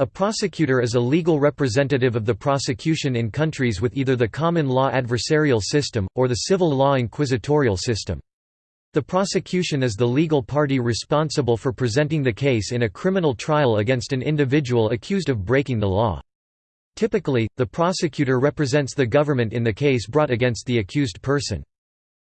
A prosecutor is a legal representative of the prosecution in countries with either the common law adversarial system, or the civil law inquisitorial system. The prosecution is the legal party responsible for presenting the case in a criminal trial against an individual accused of breaking the law. Typically, the prosecutor represents the government in the case brought against the accused person.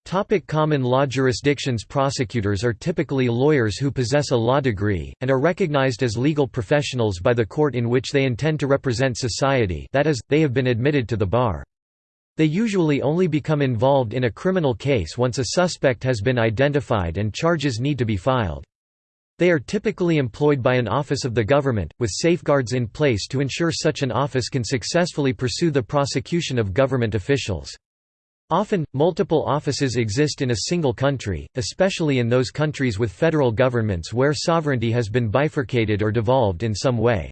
Topic common law jurisdictions Prosecutors are typically lawyers who possess a law degree, and are recognized as legal professionals by the court in which they intend to represent society that is, they have been admitted to the bar. They usually only become involved in a criminal case once a suspect has been identified and charges need to be filed. They are typically employed by an office of the government, with safeguards in place to ensure such an office can successfully pursue the prosecution of government officials. Often, multiple offices exist in a single country, especially in those countries with federal governments where sovereignty has been bifurcated or devolved in some way.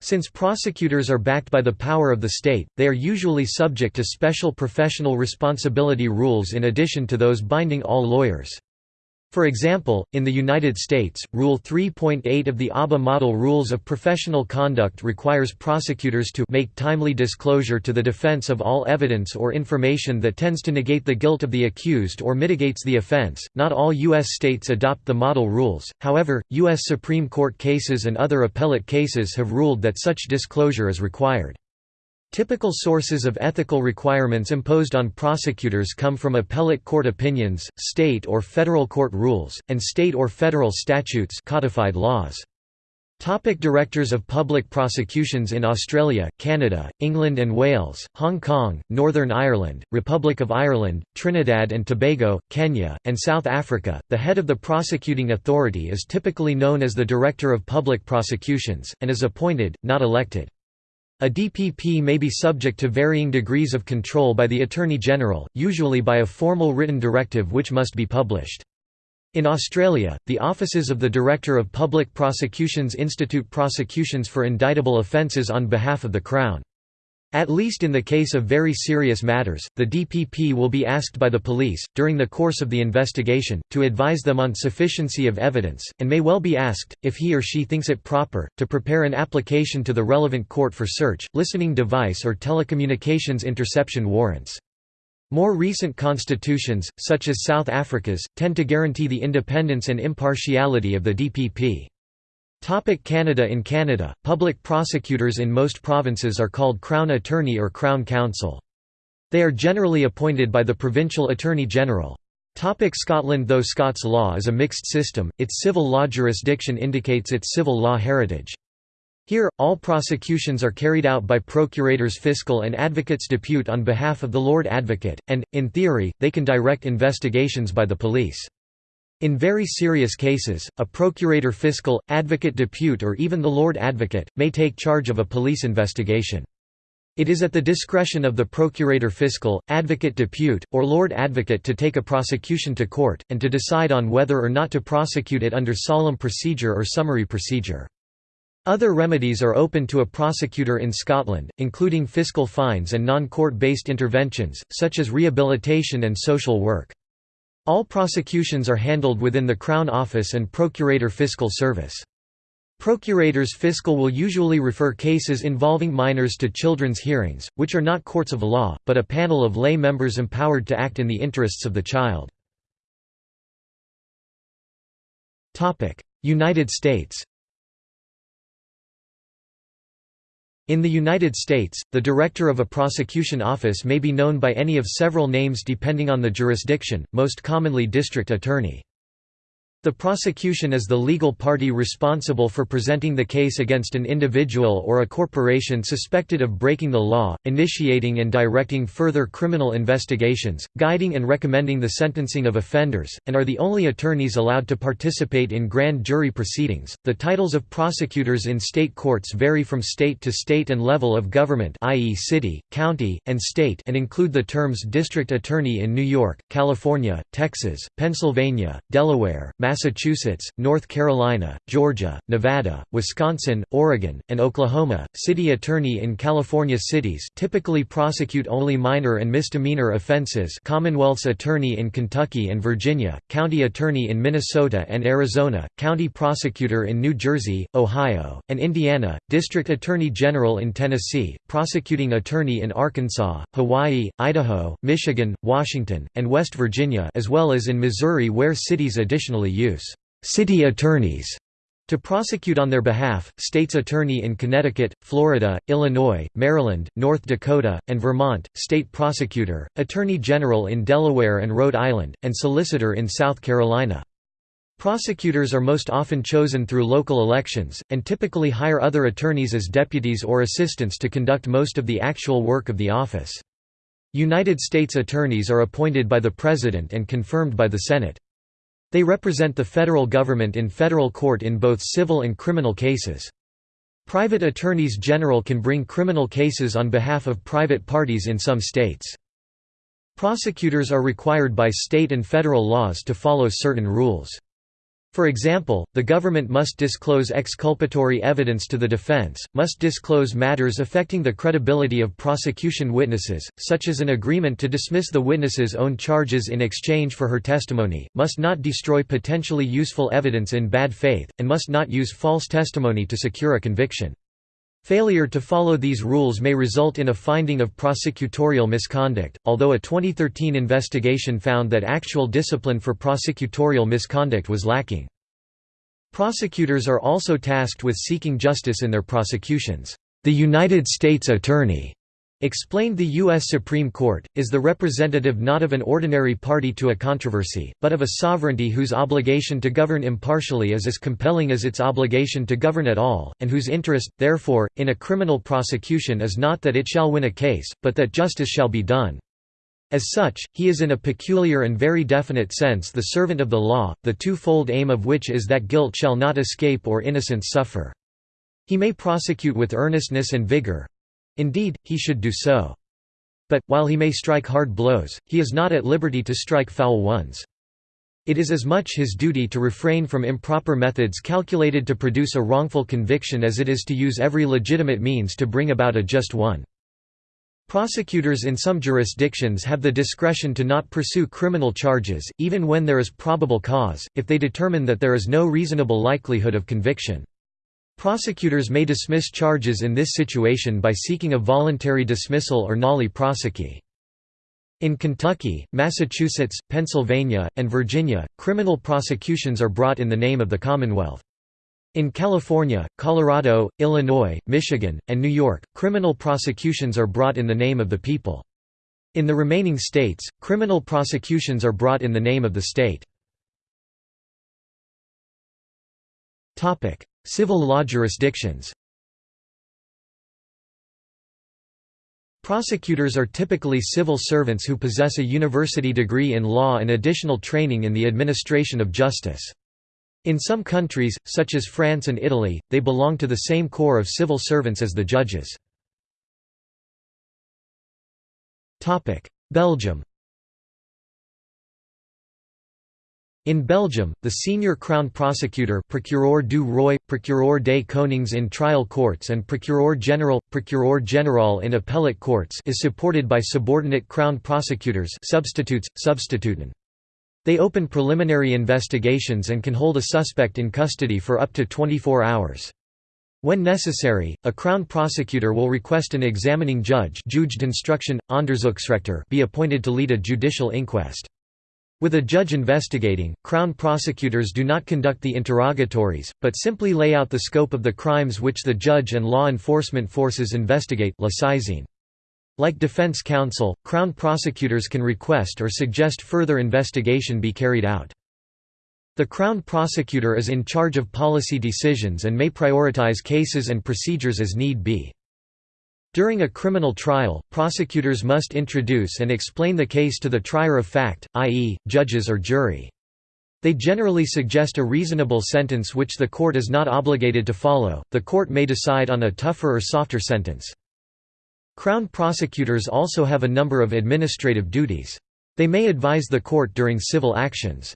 Since prosecutors are backed by the power of the state, they are usually subject to special professional responsibility rules in addition to those binding all lawyers. For example, in the United States, Rule 3.8 of the ABA Model Rules of Professional Conduct requires prosecutors to make timely disclosure to the defense of all evidence or information that tends to negate the guilt of the accused or mitigates the offense. Not all U.S. states adopt the model rules, however, U.S. Supreme Court cases and other appellate cases have ruled that such disclosure is required. Typical sources of ethical requirements imposed on prosecutors come from appellate court opinions, state or federal court rules, and state or federal statutes codified laws. Topic Directors of Public Prosecutions In Australia, Canada, England and Wales, Hong Kong, Northern Ireland, Republic of Ireland, Trinidad and Tobago, Kenya, and South Africa, the head of the prosecuting authority is typically known as the Director of Public Prosecutions, and is appointed, not elected. A DPP may be subject to varying degrees of control by the Attorney General, usually by a formal written directive which must be published. In Australia, the offices of the Director of Public Prosecutions institute prosecutions for indictable offences on behalf of the Crown. At least in the case of very serious matters, the DPP will be asked by the police, during the course of the investigation, to advise them on sufficiency of evidence, and may well be asked, if he or she thinks it proper, to prepare an application to the relevant court for search, listening device or telecommunications interception warrants. More recent constitutions, such as South Africa's, tend to guarantee the independence and impartiality of the DPP. Topic Canada In Canada, public prosecutors in most provinces are called Crown Attorney or Crown Counsel. They are generally appointed by the Provincial Attorney General. Topic Scotland Though Scots law is a mixed system, its civil law jurisdiction indicates its civil law heritage. Here, all prosecutions are carried out by procurators fiscal and advocates depute on behalf of the Lord Advocate, and, in theory, they can direct investigations by the police. In very serious cases, a procurator fiscal, advocate depute or even the Lord Advocate, may take charge of a police investigation. It is at the discretion of the procurator fiscal, advocate depute, or Lord Advocate to take a prosecution to court, and to decide on whether or not to prosecute it under solemn procedure or summary procedure. Other remedies are open to a prosecutor in Scotland, including fiscal fines and non-court-based interventions, such as rehabilitation and social work. All prosecutions are handled within the Crown Office and Procurator Fiscal Service. Procurators fiscal will usually refer cases involving minors to children's hearings, which are not courts of law, but a panel of lay members empowered to act in the interests of the child. United States In the United States, the director of a prosecution office may be known by any of several names depending on the jurisdiction, most commonly district attorney. The prosecution is the legal party responsible for presenting the case against an individual or a corporation suspected of breaking the law, initiating and directing further criminal investigations, guiding and recommending the sentencing of offenders, and are the only attorneys allowed to participate in grand jury proceedings. The titles of prosecutors in state courts vary from state to state and level of government, i.e., city, county, and state, and include the terms district attorney in New York, California, Texas, Pennsylvania, Delaware, Massachusetts, North Carolina, Georgia, Nevada, Wisconsin, Oregon, and Oklahoma. City attorney in California cities typically prosecute only minor and misdemeanor offenses. Commonwealth's attorney in Kentucky and Virginia, county attorney in Minnesota and Arizona, county prosecutor in New Jersey, Ohio, and Indiana, district attorney general in Tennessee, prosecuting attorney in Arkansas, Hawaii, Idaho, Michigan, Washington, and West Virginia as well as in Missouri where cities additionally use «city attorneys» to prosecute on their behalf, state's attorney in Connecticut, Florida, Illinois, Maryland, North Dakota, and Vermont, state prosecutor, attorney general in Delaware and Rhode Island, and solicitor in South Carolina. Prosecutors are most often chosen through local elections, and typically hire other attorneys as deputies or assistants to conduct most of the actual work of the office. United States attorneys are appointed by the President and confirmed by the Senate. They represent the federal government in federal court in both civil and criminal cases. Private attorneys general can bring criminal cases on behalf of private parties in some states. Prosecutors are required by state and federal laws to follow certain rules. For example, the government must disclose exculpatory evidence to the defense, must disclose matters affecting the credibility of prosecution witnesses, such as an agreement to dismiss the witness's own charges in exchange for her testimony, must not destroy potentially useful evidence in bad faith, and must not use false testimony to secure a conviction. Failure to follow these rules may result in a finding of prosecutorial misconduct, although a 2013 investigation found that actual discipline for prosecutorial misconduct was lacking. Prosecutors are also tasked with seeking justice in their prosecutions. The United States Attorney Explained the U.S. Supreme Court, is the representative not of an ordinary party to a controversy, but of a sovereignty whose obligation to govern impartially is as compelling as its obligation to govern at all, and whose interest, therefore, in a criminal prosecution is not that it shall win a case, but that justice shall be done. As such, he is in a peculiar and very definite sense the servant of the law, the twofold aim of which is that guilt shall not escape or innocence suffer. He may prosecute with earnestness and vigor, Indeed, he should do so. But, while he may strike hard blows, he is not at liberty to strike foul ones. It is as much his duty to refrain from improper methods calculated to produce a wrongful conviction as it is to use every legitimate means to bring about a just one. Prosecutors in some jurisdictions have the discretion to not pursue criminal charges, even when there is probable cause, if they determine that there is no reasonable likelihood of conviction. Prosecutors may dismiss charges in this situation by seeking a voluntary dismissal or nolle prosequi. In Kentucky, Massachusetts, Pennsylvania, and Virginia, criminal prosecutions are brought in the name of the Commonwealth. In California, Colorado, Illinois, Michigan, and New York, criminal prosecutions are brought in the name of the people. In the remaining states, criminal prosecutions are brought in the name of the state. Civil law jurisdictions Prosecutors are typically civil servants who possess a university degree in law and additional training in the administration of justice. In some countries, such as France and Italy, they belong to the same corps of civil servants as the judges. Belgium In Belgium, the senior Crown Prosecutor Procureur du Roi, Procureur des Konings in trial courts and Procureur General, Procureur General in appellate courts is supported by subordinate Crown Prosecutors substitutes, substituten. They open preliminary investigations and can hold a suspect in custody for up to 24 hours. When necessary, a Crown Prosecutor will request an examining judge be appointed to lead a judicial inquest. With a judge investigating, Crown prosecutors do not conduct the interrogatories, but simply lay out the scope of the crimes which the judge and law enforcement forces investigate Like defense counsel, Crown prosecutors can request or suggest further investigation be carried out. The Crown prosecutor is in charge of policy decisions and may prioritize cases and procedures as need be. During a criminal trial, prosecutors must introduce and explain the case to the trier of fact, i.e., judges or jury. They generally suggest a reasonable sentence which the court is not obligated to follow, the court may decide on a tougher or softer sentence. Crown prosecutors also have a number of administrative duties. They may advise the court during civil actions.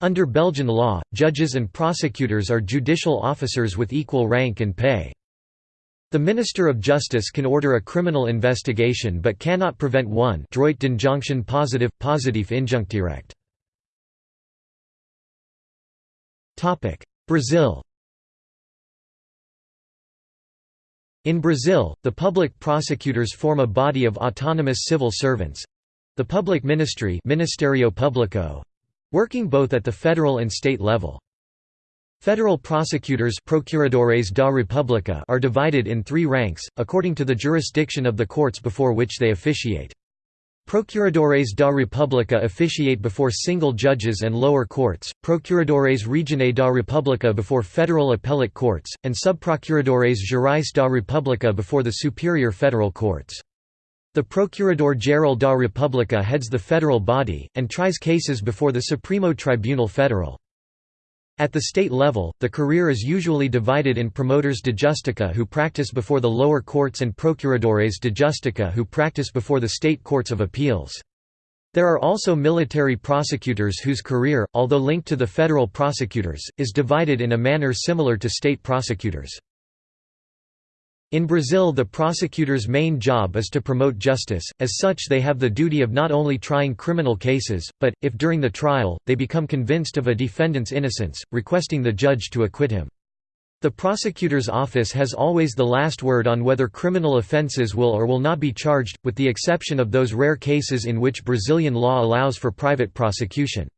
Under Belgian law, judges and prosecutors are judicial officers with equal rank and pay. The Minister of Justice can order a criminal investigation but cannot prevent one droit d'injonction positive, injunctierecht. Brazil In Brazil, the public prosecutors form a body of autonomous civil servants—the public ministry Ministério Público, working both at the federal and state level. Federal prosecutors Procuradores da República are divided in three ranks, according to the jurisdiction of the courts before which they officiate. Procuradores da República officiate before single judges and lower courts, Procuradores Regionais da República before federal appellate courts, and Subprocuradores Gerais da República before the superior federal courts. The Procurador-Geral da República heads the federal body, and tries cases before the Supremo Tribunal Federal. At the state level, the career is usually divided in promotores de justica who practice before the lower courts and procuradores de justica who practice before the state courts of appeals. There are also military prosecutors whose career, although linked to the federal prosecutors, is divided in a manner similar to state prosecutors. In Brazil the prosecutor's main job is to promote justice, as such they have the duty of not only trying criminal cases, but, if during the trial, they become convinced of a defendant's innocence, requesting the judge to acquit him. The prosecutor's office has always the last word on whether criminal offences will or will not be charged, with the exception of those rare cases in which Brazilian law allows for private prosecution.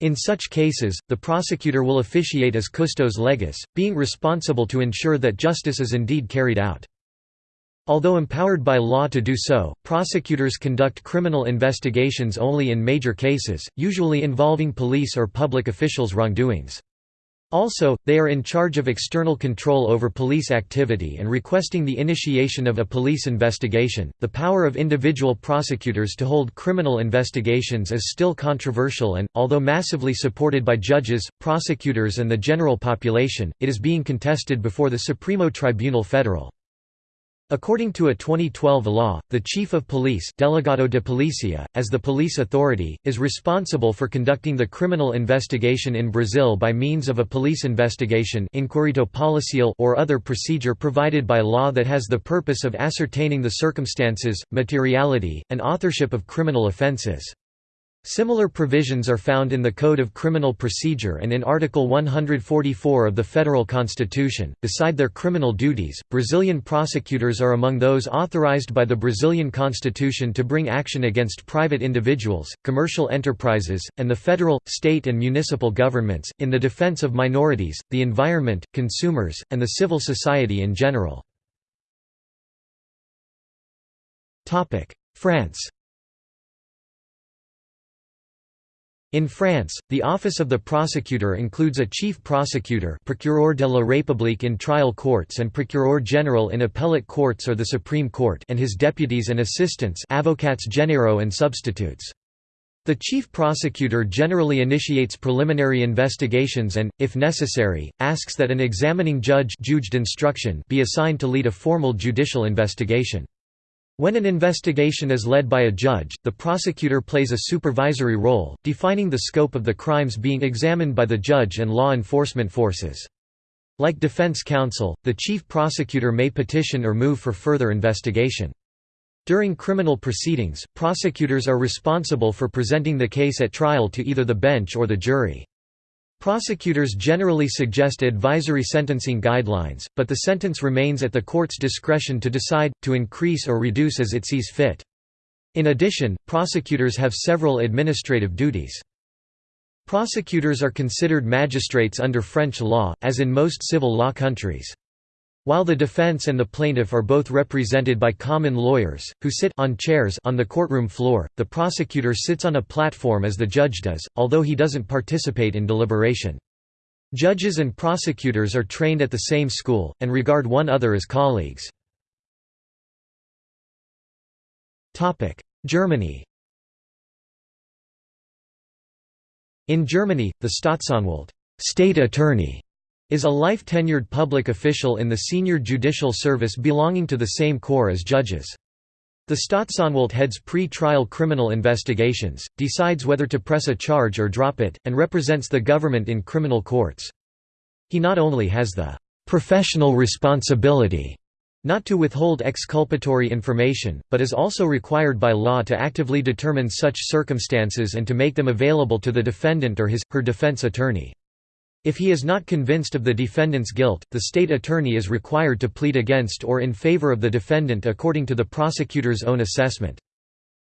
In such cases, the prosecutor will officiate as custos legis, being responsible to ensure that justice is indeed carried out. Although empowered by law to do so, prosecutors conduct criminal investigations only in major cases, usually involving police or public officials' wrongdoings. Also, they are in charge of external control over police activity and requesting the initiation of a police investigation. The power of individual prosecutors to hold criminal investigations is still controversial and, although massively supported by judges, prosecutors, and the general population, it is being contested before the Supremo Tribunal Federal. According to a 2012 law, the Chief of Police Delegado de Polícia, as the police authority, is responsible for conducting the criminal investigation in Brazil by means of a police investigation or other procedure provided by law that has the purpose of ascertaining the circumstances, materiality, and authorship of criminal offences. Similar provisions are found in the Code of Criminal Procedure and in Article 144 of the Federal Constitution. Beside their criminal duties, Brazilian prosecutors are among those authorized by the Brazilian Constitution to bring action against private individuals, commercial enterprises, and the federal, state, and municipal governments, in the defense of minorities, the environment, consumers, and the civil society in general. France In France, the office of the prosecutor includes a chief prosecutor procureur de la République in trial courts and procureur general in appellate courts or the Supreme Court and his deputies and assistants avocats généraux and substitutes. The chief prosecutor generally initiates preliminary investigations and, if necessary, asks that an examining judge be assigned to lead a formal judicial investigation. When an investigation is led by a judge, the prosecutor plays a supervisory role, defining the scope of the crimes being examined by the judge and law enforcement forces. Like defense counsel, the chief prosecutor may petition or move for further investigation. During criminal proceedings, prosecutors are responsible for presenting the case at trial to either the bench or the jury. Prosecutors generally suggest advisory sentencing guidelines, but the sentence remains at the court's discretion to decide, to increase or reduce as it sees fit. In addition, prosecutors have several administrative duties. Prosecutors are considered magistrates under French law, as in most civil law countries. While the defense and the plaintiff are both represented by common lawyers, who sit on chairs on the courtroom floor, the prosecutor sits on a platform as the judge does, although he doesn't participate in deliberation. Judges and prosecutors are trained at the same school, and regard one other as colleagues. Germany In Germany, the Staatsanwalt state attorney is a life-tenured public official in the senior judicial service belonging to the same corps as judges. The Staatsanwalt heads pre-trial criminal investigations, decides whether to press a charge or drop it, and represents the government in criminal courts. He not only has the «professional responsibility» not to withhold exculpatory information, but is also required by law to actively determine such circumstances and to make them available to the defendant or his, her defense attorney. If he is not convinced of the defendant's guilt, the state attorney is required to plead against or in favor of the defendant according to the prosecutor's own assessment.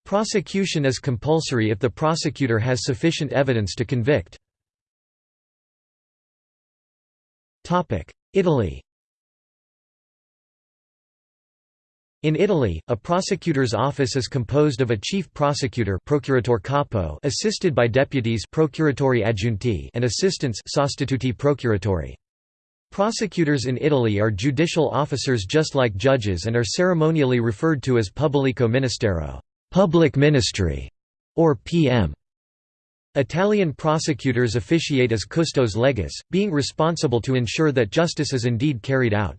Prosecution is compulsory if the prosecutor has sufficient evidence to convict. Italy In Italy, a prosecutor's office is composed of a chief prosecutor procuratore capo assisted by deputies procuratori aggiunti and assistants sostituti procuratori. Prosecutors in Italy are judicial officers just like judges and are ceremonially referred to as pubblico ministero public ministry", or PM. Italian prosecutors officiate as custos legis, being responsible to ensure that justice is indeed carried out.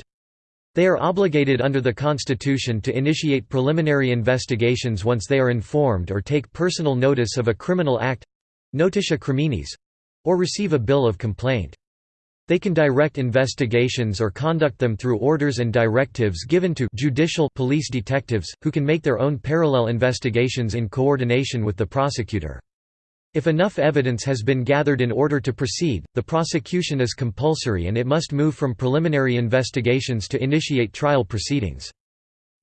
They are obligated under the Constitution to initiate preliminary investigations once they are informed or take personal notice of a criminal act—notitia criminis—or receive a bill of complaint. They can direct investigations or conduct them through orders and directives given to judicial police detectives, who can make their own parallel investigations in coordination with the prosecutor. If enough evidence has been gathered in order to proceed, the prosecution is compulsory and it must move from preliminary investigations to initiate trial proceedings.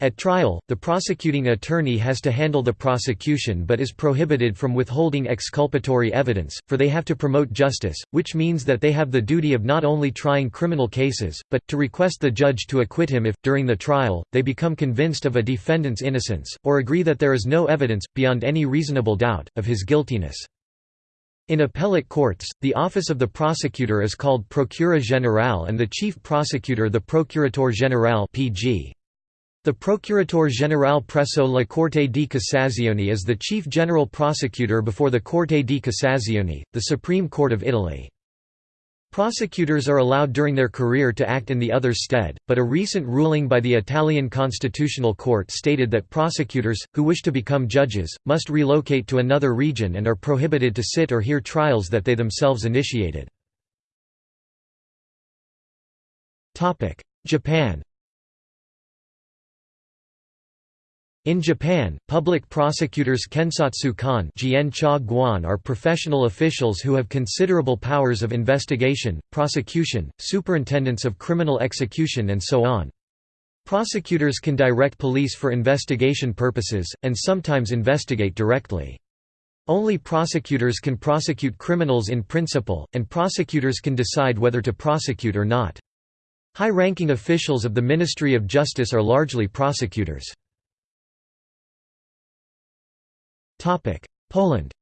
At trial, the prosecuting attorney has to handle the prosecution but is prohibited from withholding exculpatory evidence, for they have to promote justice, which means that they have the duty of not only trying criminal cases, but, to request the judge to acquit him if, during the trial, they become convinced of a defendant's innocence, or agree that there is no evidence, beyond any reasonable doubt, of his guiltiness. In appellate courts, the office of the prosecutor is called Procura Generale and the chief prosecutor the Procuratore Generale (PG). The Procuratore Generale presso la Corte di Cassazione is the chief general prosecutor before the Corte di Cassazione, the Supreme Court of Italy. Prosecutors are allowed during their career to act in the other's stead, but a recent ruling by the Italian Constitutional Court stated that prosecutors, who wish to become judges, must relocate to another region and are prohibited to sit or hear trials that they themselves initiated. Japan In Japan, public prosecutors kensatsu kan are professional officials who have considerable powers of investigation, prosecution, superintendence of criminal execution and so on. Prosecutors can direct police for investigation purposes, and sometimes investigate directly. Only prosecutors can prosecute criminals in principle, and prosecutors can decide whether to prosecute or not. High-ranking officials of the Ministry of Justice are largely prosecutors. Poland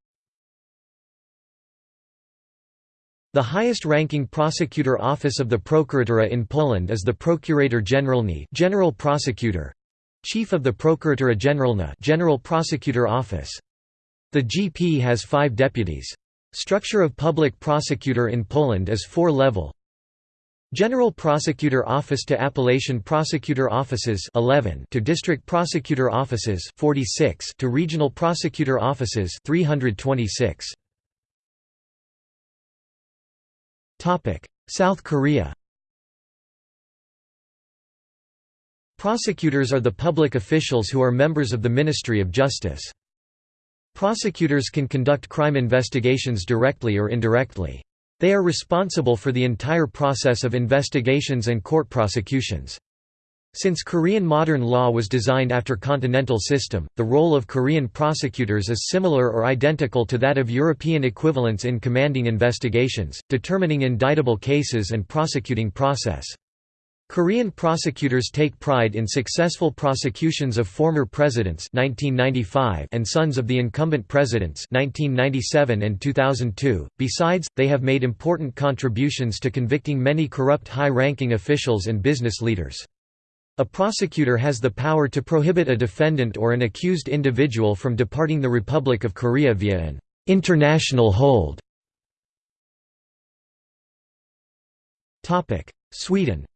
The highest-ranking prosecutor office of the Prokuratura in Poland is the Prokurator Generalny General Prosecutor, Chief of the Prokuratura Generalna General Prosecutor Office. The GP has five deputies. Structure of public prosecutor in Poland is four-level General Prosecutor Office to Appellation Prosecutor Offices 11 to District Prosecutor Offices 46 to Regional Prosecutor Offices 326 Topic South Korea Prosecutors are the public officials who are members of the Ministry of Justice. Prosecutors can conduct crime investigations directly or indirectly. They are responsible for the entire process of investigations and court prosecutions. Since Korean modern law was designed after continental system, the role of Korean prosecutors is similar or identical to that of European equivalents in commanding investigations, determining indictable cases and prosecuting process. Korean prosecutors take pride in successful prosecutions of former presidents 1995 and sons of the incumbent presidents 1997 and 2002. Besides, they have made important contributions to convicting many corrupt high-ranking officials and business leaders. A prosecutor has the power to prohibit a defendant or an accused individual from departing the Republic of Korea via an international hold. Sweden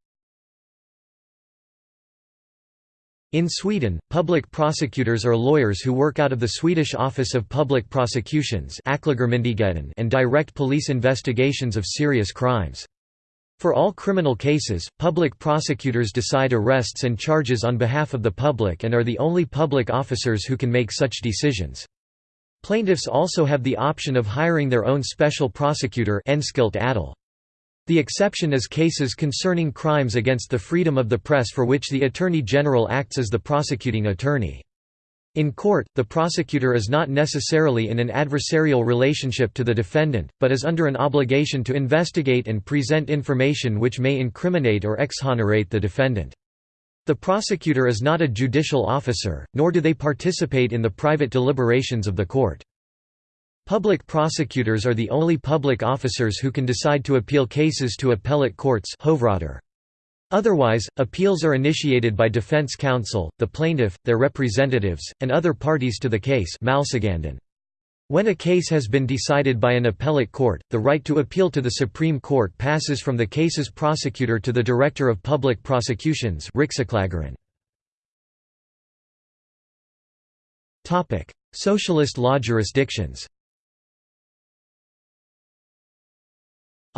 In Sweden, public prosecutors are lawyers who work out of the Swedish Office of Public Prosecutions and direct police investigations of serious crimes. For all criminal cases, public prosecutors decide arrests and charges on behalf of the public and are the only public officers who can make such decisions. Plaintiffs also have the option of hiring their own special prosecutor the exception is cases concerning crimes against the freedom of the press for which the Attorney General acts as the prosecuting attorney. In court, the prosecutor is not necessarily in an adversarial relationship to the defendant, but is under an obligation to investigate and present information which may incriminate or exonerate the defendant. The prosecutor is not a judicial officer, nor do they participate in the private deliberations of the court. Public prosecutors are the only public officers who can decide to appeal cases to appellate courts Otherwise, appeals are initiated by defense counsel, the plaintiff, their representatives, and other parties to the case when a case has been decided by an appellate court, the right to appeal to the Supreme Court passes from the case's prosecutor to the Director of Public Prosecutions Socialist law jurisdictions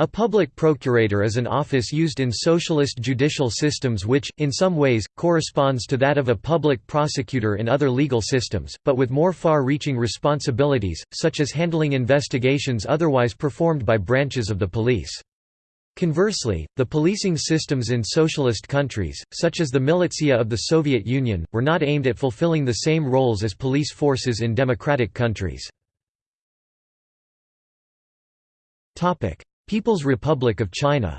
A public procurator is an office used in socialist judicial systems which, in some ways, corresponds to that of a public prosecutor in other legal systems, but with more far-reaching responsibilities, such as handling investigations otherwise performed by branches of the police. Conversely, the policing systems in socialist countries, such as the militia of the Soviet Union, were not aimed at fulfilling the same roles as police forces in democratic countries. People's Republic of China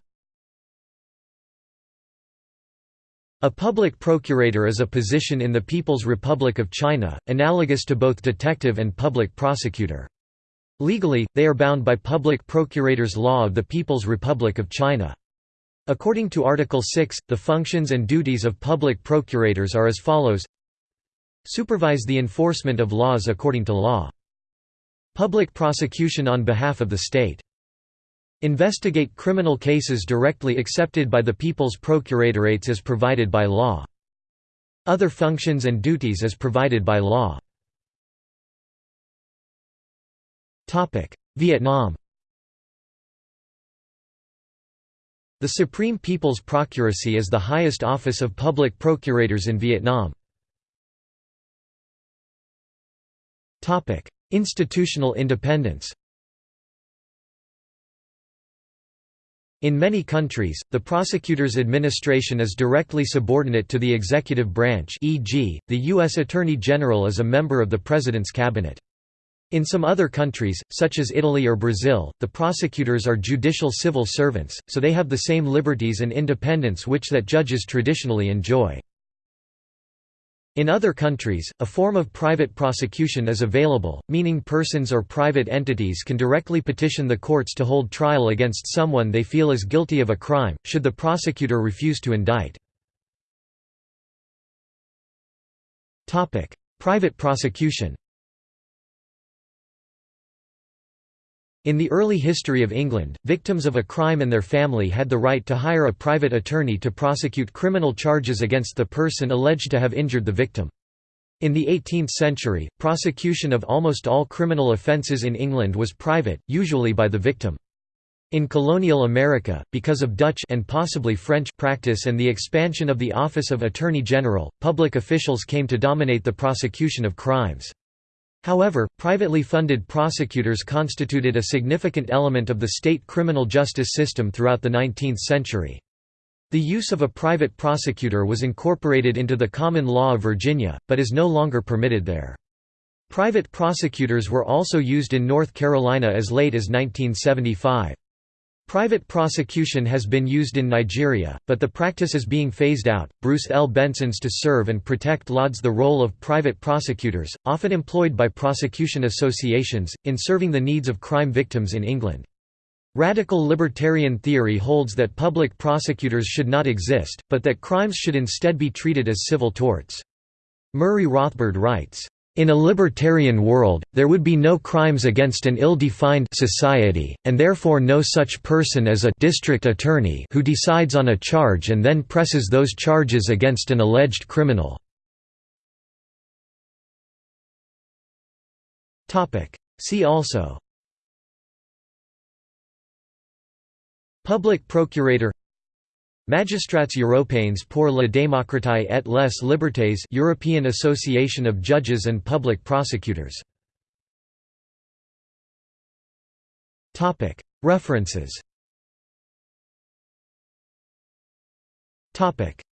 A public procurator is a position in the People's Republic of China, analogous to both detective and public prosecutor. Legally, they are bound by Public Procurators Law of the People's Republic of China. According to Article 6, the functions and duties of public procurators are as follows Supervise the enforcement of laws according to law. Public prosecution on behalf of the state. Investigate criminal cases directly accepted by the People's Procuratorates as provided by law. Other functions and duties as provided by law. Vietnam The Supreme People's Procuracy is the highest office of public procurators in Vietnam. Institutional independence In many countries, the prosecutor's administration is directly subordinate to the executive branch e.g., the U.S. Attorney General is a member of the President's cabinet. In some other countries, such as Italy or Brazil, the prosecutors are judicial civil servants, so they have the same liberties and independence which that judges traditionally enjoy. In other countries, a form of private prosecution is available, meaning persons or private entities can directly petition the courts to hold trial against someone they feel is guilty of a crime, should the prosecutor refuse to indict. Private prosecution In the early history of England, victims of a crime and their family had the right to hire a private attorney to prosecute criminal charges against the person alleged to have injured the victim. In the 18th century, prosecution of almost all criminal offences in England was private, usually by the victim. In colonial America, because of Dutch and possibly French practice and the expansion of the Office of Attorney General, public officials came to dominate the prosecution of crimes. However, privately funded prosecutors constituted a significant element of the state criminal justice system throughout the 19th century. The use of a private prosecutor was incorporated into the common law of Virginia, but is no longer permitted there. Private prosecutors were also used in North Carolina as late as 1975. Private prosecution has been used in Nigeria, but the practice is being phased out. Bruce L. Benson's To Serve and Protect lauds the role of private prosecutors, often employed by prosecution associations, in serving the needs of crime victims in England. Radical libertarian theory holds that public prosecutors should not exist, but that crimes should instead be treated as civil torts. Murray Rothbard writes, in a libertarian world, there would be no crimes against an ill-defined society, and therefore no such person as a district attorney who decides on a charge and then presses those charges against an alleged criminal. See also Public procurator Magistrats européens pour la démocratie et les libertés European Association of Judges and Public Prosecutors. References.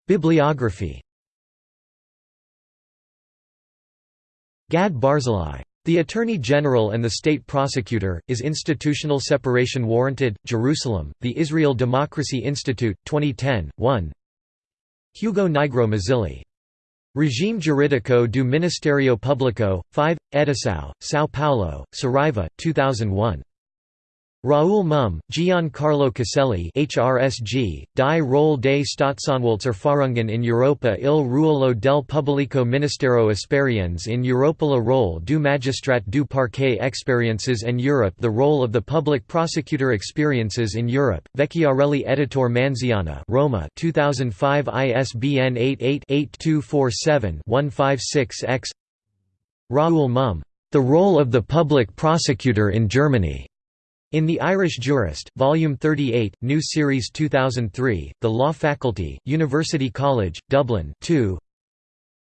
Bibliography. Gad Barzilai. The Attorney General and the State Prosecutor, Is Institutional Separation Warranted? Jerusalem, The Israel Democracy Institute, 2010, 1 Hugo Nigro Mazzilli. Regime Jurídico do Ministério Público, 5, Edição, São Paulo, Saraiva, 2001. Raoul Muhm, Giancarlo Caselli HRSG, Die Rolle des Staatsanwaltserfahrungen in Europa il ruolo del pubblico ministero Esperienz in Europa La role du magistrat du parquet Experiences en Europe The role of the public prosecutor Experiences in Europe, Vecchiarelli Editor Manziana Roma 2005 ISBN 88-8247-156-X Raoul Muhm, The Role of the Public Prosecutor in Germany in The Irish Jurist, Volume 38, New Series 2003, The Law Faculty, University College, Dublin 2.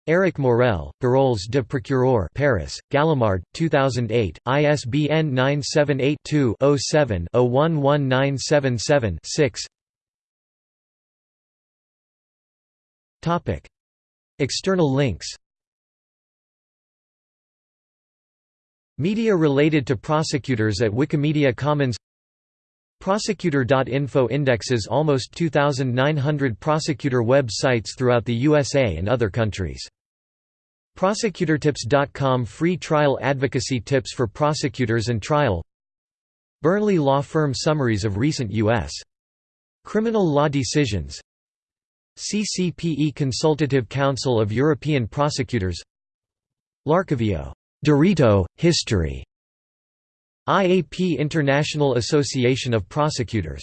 Eric Maurel, Paroles de Procureur Paris, Gallimard, 2008, ISBN 978-2-07-011977-6 External links Media related to prosecutors at Wikimedia Commons. Prosecutor.info indexes almost 2,900 prosecutor web sites throughout the USA and other countries. Prosecutortips.com Free trial advocacy tips for prosecutors and trial. Burnley Law Firm summaries of recent U.S. criminal law decisions. CCPE Consultative Council of European Prosecutors. Larkivio Diritto, History. IAP International Association of Prosecutors